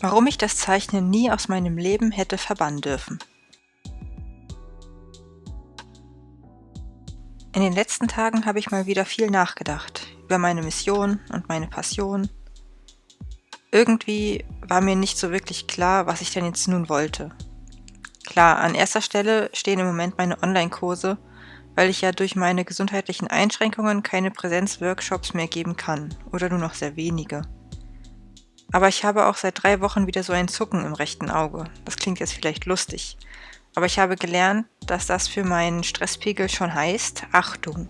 Warum ich das Zeichnen nie aus meinem Leben hätte verbannen dürfen. In den letzten Tagen habe ich mal wieder viel nachgedacht über meine Mission und meine Passion. Irgendwie war mir nicht so wirklich klar, was ich denn jetzt nun wollte. Klar, an erster Stelle stehen im Moment meine Online-Kurse, weil ich ja durch meine gesundheitlichen Einschränkungen keine Präsenzworkshops mehr geben kann oder nur noch sehr wenige. Aber ich habe auch seit drei Wochen wieder so ein Zucken im rechten Auge. Das klingt jetzt vielleicht lustig. Aber ich habe gelernt, dass das für meinen Stresspegel schon heißt, Achtung.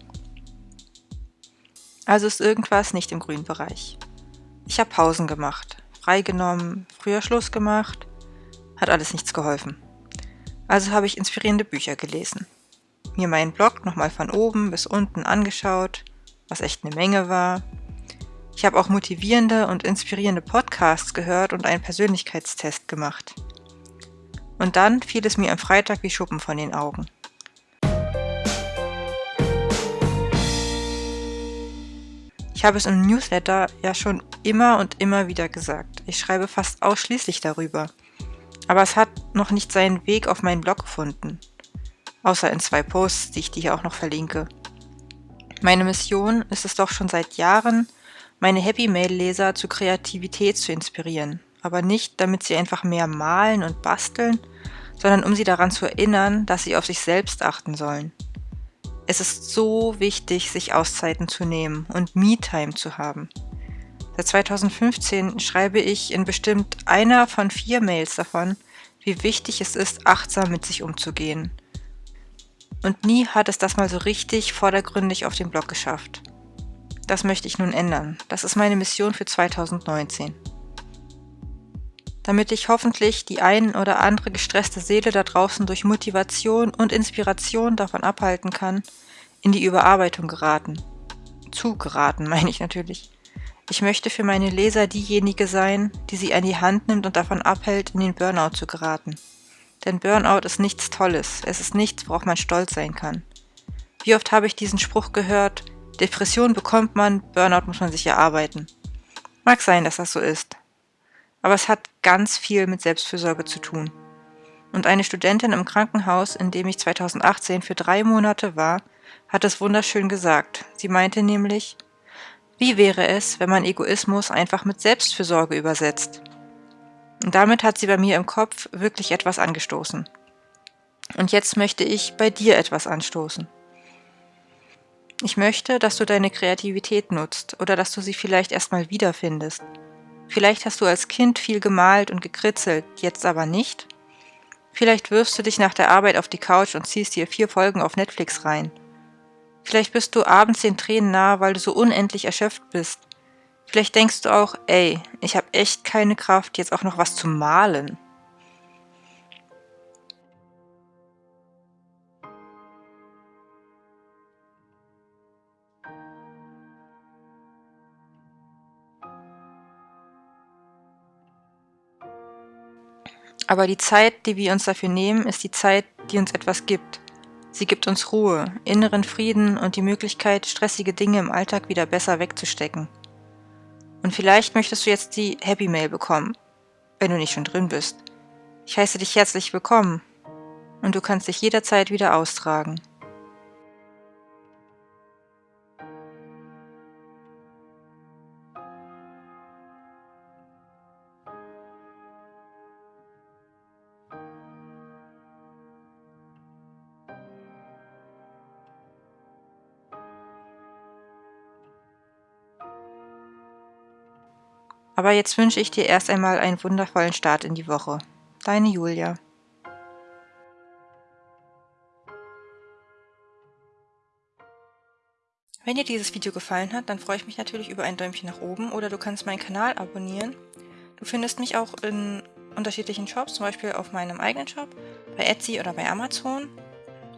Also ist irgendwas nicht im grünen Bereich. Ich habe Pausen gemacht, freigenommen, früher Schluss gemacht. Hat alles nichts geholfen. Also habe ich inspirierende Bücher gelesen. Mir meinen Blog nochmal von oben bis unten angeschaut, was echt eine Menge war, ich habe auch motivierende und inspirierende Podcasts gehört und einen Persönlichkeitstest gemacht. Und dann fiel es mir am Freitag wie Schuppen von den Augen. Ich habe es im Newsletter ja schon immer und immer wieder gesagt. Ich schreibe fast ausschließlich darüber. Aber es hat noch nicht seinen Weg auf meinen Blog gefunden. Außer in zwei Posts, die ich dir auch noch verlinke. Meine Mission ist es doch schon seit Jahren, meine Happy Mail-Leser zu Kreativität zu inspirieren, aber nicht, damit sie einfach mehr malen und basteln, sondern um sie daran zu erinnern, dass sie auf sich selbst achten sollen. Es ist so wichtig, sich Auszeiten zu nehmen und Me-Time zu haben. Seit 2015 schreibe ich in bestimmt einer von vier Mails davon, wie wichtig es ist, achtsam mit sich umzugehen. Und nie hat es das mal so richtig vordergründig auf den Blog geschafft. Das möchte ich nun ändern. Das ist meine Mission für 2019. Damit ich hoffentlich die ein oder andere gestresste Seele da draußen durch Motivation und Inspiration davon abhalten kann, in die Überarbeitung geraten. Zu geraten, meine ich natürlich. Ich möchte für meine Leser diejenige sein, die sie an die Hand nimmt und davon abhält, in den Burnout zu geraten. Denn Burnout ist nichts Tolles, es ist nichts, worauf man stolz sein kann. Wie oft habe ich diesen Spruch gehört, Depression bekommt man, Burnout muss man sich erarbeiten. Mag sein, dass das so ist. Aber es hat ganz viel mit Selbstfürsorge zu tun. Und eine Studentin im Krankenhaus, in dem ich 2018 für drei Monate war, hat es wunderschön gesagt. Sie meinte nämlich, wie wäre es, wenn man Egoismus einfach mit Selbstfürsorge übersetzt? Und damit hat sie bei mir im Kopf wirklich etwas angestoßen. Und jetzt möchte ich bei dir etwas anstoßen. Ich möchte, dass du deine Kreativität nutzt oder dass du sie vielleicht erstmal wiederfindest. Vielleicht hast du als Kind viel gemalt und gekritzelt, jetzt aber nicht. Vielleicht wirfst du dich nach der Arbeit auf die Couch und ziehst dir vier Folgen auf Netflix rein. Vielleicht bist du abends den Tränen nah, weil du so unendlich erschöpft bist. Vielleicht denkst du auch, ey, ich habe echt keine Kraft, jetzt auch noch was zu malen. Aber die Zeit, die wir uns dafür nehmen, ist die Zeit, die uns etwas gibt. Sie gibt uns Ruhe, inneren Frieden und die Möglichkeit, stressige Dinge im Alltag wieder besser wegzustecken. Und vielleicht möchtest du jetzt die Happy Mail bekommen, wenn du nicht schon drin bist. Ich heiße dich herzlich willkommen und du kannst dich jederzeit wieder austragen. Aber jetzt wünsche ich dir erst einmal einen wundervollen Start in die Woche. Deine Julia. Wenn dir dieses Video gefallen hat, dann freue ich mich natürlich über ein Däumchen nach oben oder du kannst meinen Kanal abonnieren. Du findest mich auch in unterschiedlichen Shops, zum Beispiel auf meinem eigenen Shop, bei Etsy oder bei Amazon.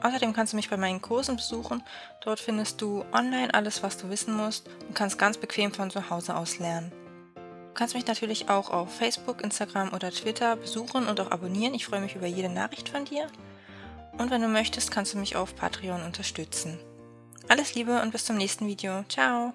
Außerdem kannst du mich bei meinen Kursen besuchen. Dort findest du online alles, was du wissen musst und kannst ganz bequem von zu Hause aus lernen. Du kannst mich natürlich auch auf Facebook, Instagram oder Twitter besuchen und auch abonnieren. Ich freue mich über jede Nachricht von dir. Und wenn du möchtest, kannst du mich auf Patreon unterstützen. Alles Liebe und bis zum nächsten Video. Ciao!